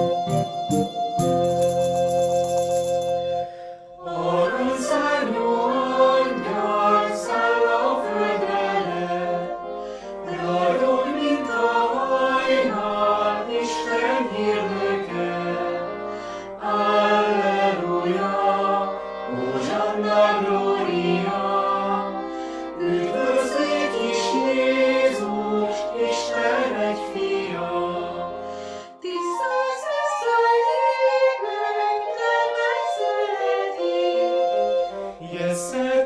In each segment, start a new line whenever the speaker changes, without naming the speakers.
you blessed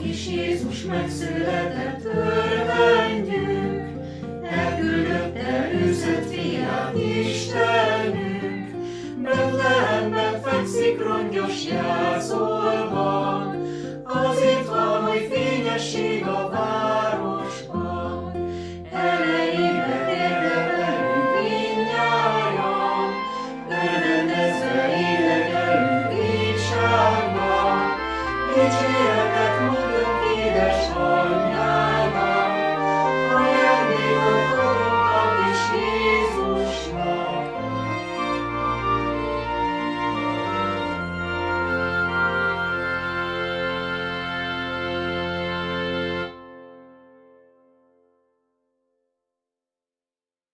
Krisztus megszületett, örvendjük, elküldötte őszött fiát Istenünk. Betlehemben fekszik rongyos jászolban,